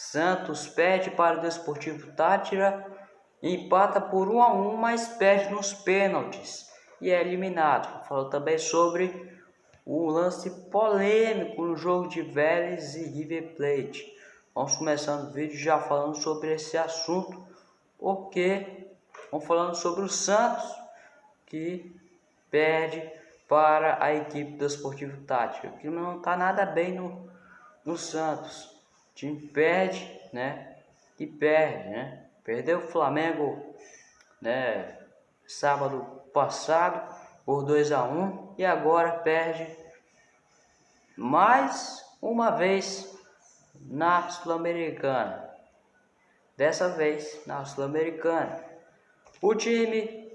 Santos perde para o Desportivo Tátira, empata por 1 a 1, mas perde nos pênaltis e é eliminado. Falou também sobre o lance polêmico no jogo de Vélez e River Plate. Vamos começando o vídeo já falando sobre esse assunto, porque vamos falando sobre o Santos que perde para a equipe do Esportivo Tático. O clima não está nada bem no, no Santos. Time perde, né? E perde, né? Perdeu o Flamengo, né? Sábado passado por 2 a 1 e agora perde mais uma vez na Sul-Americana. Dessa vez na Sul-Americana. O time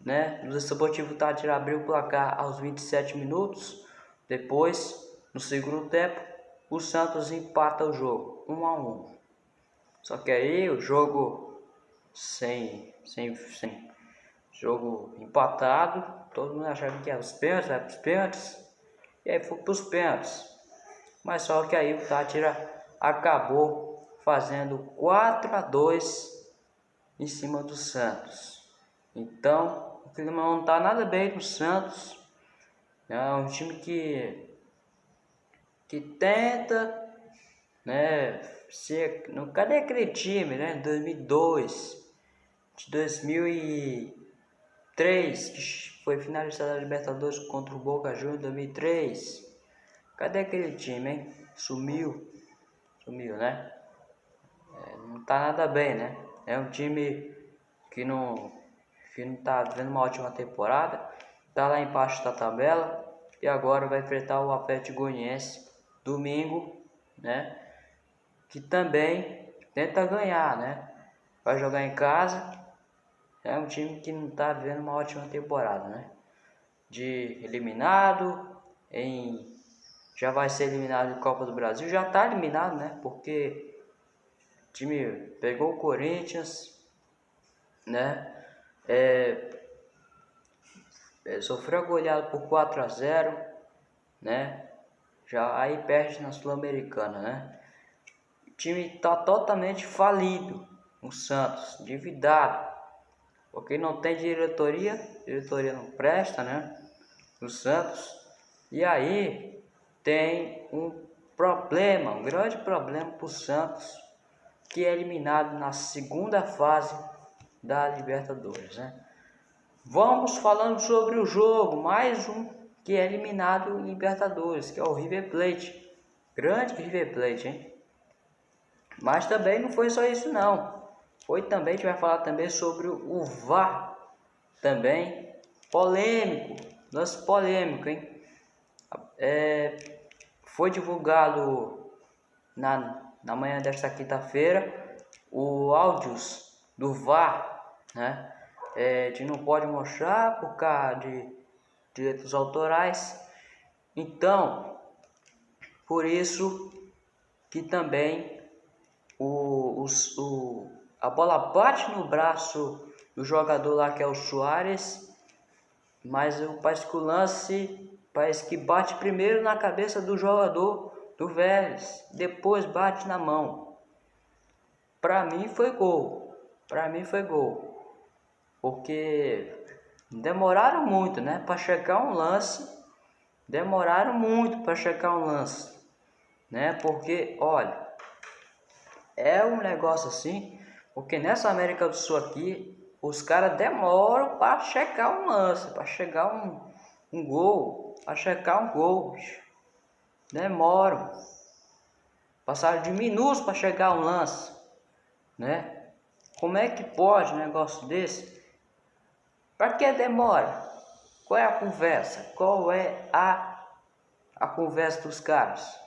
né? O Desportivo Tátira abriu o placar aos 27 minutos. Depois, no segundo tempo, o Santos empata o jogo, 1 a 1. Só que aí o jogo sem, sem, sem jogo empatado, todo mundo achava que era os pênaltis, vai os pênaltis, e aí foi para os pênaltis. Mas só que aí o Tátira acabou fazendo 4 a 2 em cima do Santos. Então, o clima não tá nada bem no Santos. É um time que que tenta, né, ser, não, cadê aquele time, né, 2002, de 2003, que foi finalizada a Libertadores contra o Boca Juniors 2003. Cadê aquele time, hein? Sumiu. Sumiu, né? É, não tá nada bem, né? É um time que não que não está vendo uma ótima temporada, está lá embaixo da tabela e agora vai enfrentar o Atlético Goianiense domingo, né? Que também tenta ganhar, né? Vai jogar em casa. É um time que não está vendo uma ótima temporada, né? De eliminado, em já vai ser eliminado em Copa do Brasil, já está eliminado, né? Porque o time pegou o Corinthians, né? é, é, sofreu goleado por 4 a 0 né? Já aí perde na Sul-Americana, né? O time tá totalmente falido, o Santos, endividado, porque não tem diretoria, diretoria não presta, né? O Santos. E aí tem um problema, um grande problema para o Santos, que é eliminado na segunda fase da Libertadores, né? Vamos falando sobre o jogo, mais um que é eliminado em Libertadores, que é o River Plate. Grande River Plate, hein? Mas também não foi só isso não. Foi também, a gente vai falar também sobre o VAR. Também polêmico, lance polêmico, hein? É, foi divulgado na, na manhã desta quinta-feira o áudios do VAR né? É, a gente não pode mostrar por causa de direitos autorais. Então, por isso que também o, o, o, a bola bate no braço do jogador lá que é o Soares, mas o parece que o lance parece que bate primeiro na cabeça do jogador do Vélez, depois bate na mão. Para mim foi gol. Para mim foi gol porque demoraram muito, né, para checar um lance, demoraram muito para checar um lance, né, porque olha, é um negócio assim, porque nessa América do Sul aqui, os caras demoram para checar um lance, para chegar um, um gol, para checar um gol, demoram, passaram de minutos para chegar um lance, né? Como é que pode um negócio desse? Para que demora? Qual é a conversa? Qual é a, a conversa dos caras?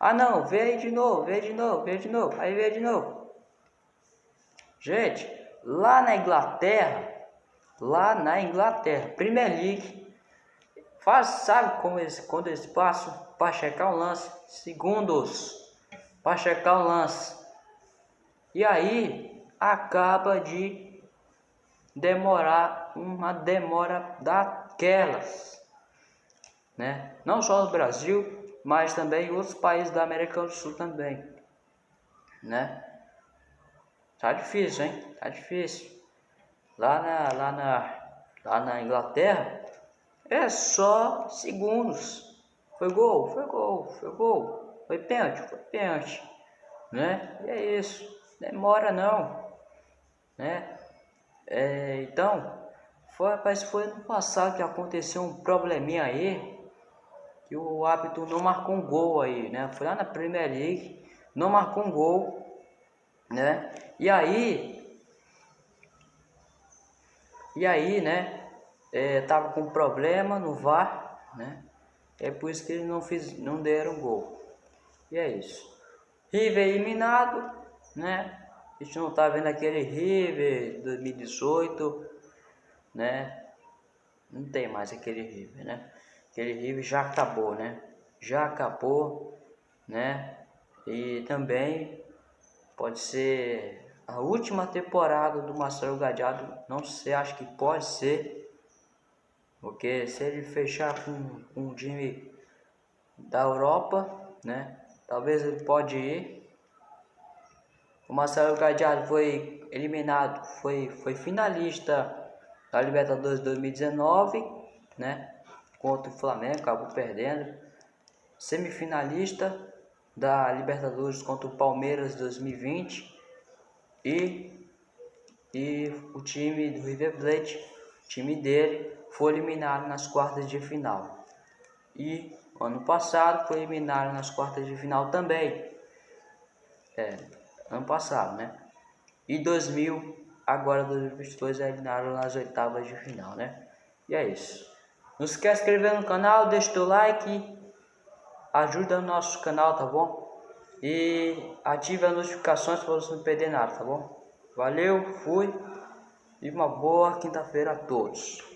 Ah não, vê aí de novo, vê de novo, vê de novo, aí vê de novo. Gente, lá na Inglaterra, lá na Inglaterra, Premier League, faz, sabe como eles, quando eles passam para checar o lance? Segundos para checar o lance. E aí acaba de demorar uma demora daquelas, né? Não só no Brasil, mas também outros países da América do Sul também, né? Tá difícil, hein? Tá difícil. Lá na, lá na, lá na Inglaterra é só segundos. Foi gol, foi gol, foi gol. Foi pênalti, foi pênalti, né? E é isso. Demora não, né? É, então, foi, rapaz, foi no passado que aconteceu um probleminha aí, que o hábito não marcou um gol aí, né? Foi lá na Premier League, não marcou um gol, né? E aí, e aí, né? É, tava com problema no VAR, né? É por isso que eles não, fiz, não deram gol. E é isso. River eliminado, né? A gente não tá vendo aquele River 2018, né? Não tem mais aquele River, né? Aquele River já acabou, né? Já acabou, né? E também pode ser a última temporada do Marcelo Gadiardo, não sei, acho que pode ser, porque se ele fechar com, com um time da Europa, né? Talvez ele pode ir. O Marcelo Gadiardo foi eliminado, foi, foi finalista da Libertadores 2019, né? Contra o Flamengo, acabou perdendo. Semifinalista da Libertadores contra o Palmeiras 2020 e, e o time do River Plate, time dele, foi eliminado nas quartas de final. E ano passado foi eliminado nas quartas de final também. É, ano passado, né? E 2000 agora 2022 eliminaram nas oitavas de final, né? E é isso. Não se esquece de inscrever no canal, deixa o teu like, ajuda o nosso canal, tá bom? E ative as notificações para você não perder nada, tá bom? Valeu, fui e uma boa quinta-feira a todos.